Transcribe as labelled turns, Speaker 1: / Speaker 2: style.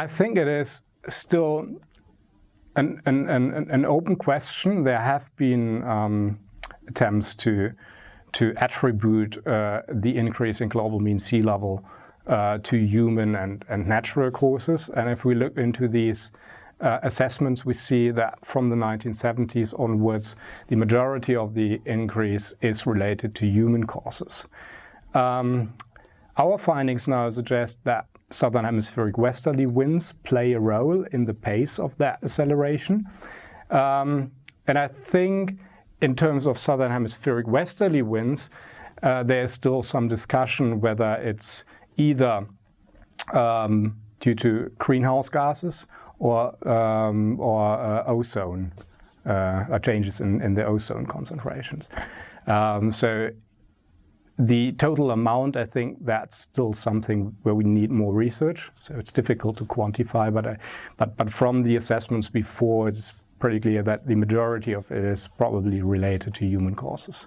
Speaker 1: I think it is still an, an, an, an open question. There have been um, attempts to, to attribute uh, the increase in global mean sea level uh, to human and, and natural causes. And if we look into these uh, assessments, we see that from the 1970s onwards, the majority of the increase is related to human causes. Um, our findings now suggest that southern hemispheric westerly winds play a role in the pace of that acceleration. Um, and I think in terms of southern hemispheric westerly winds, uh, there's still some discussion whether it's either um, due to greenhouse gases or, um, or uh, ozone, uh, changes in, in the ozone concentrations. Um, so the total amount, I think that's still something where we need more research. So it's difficult to quantify, but, I, but, but from the assessments before, it's pretty clear that the majority of it is probably related to human causes.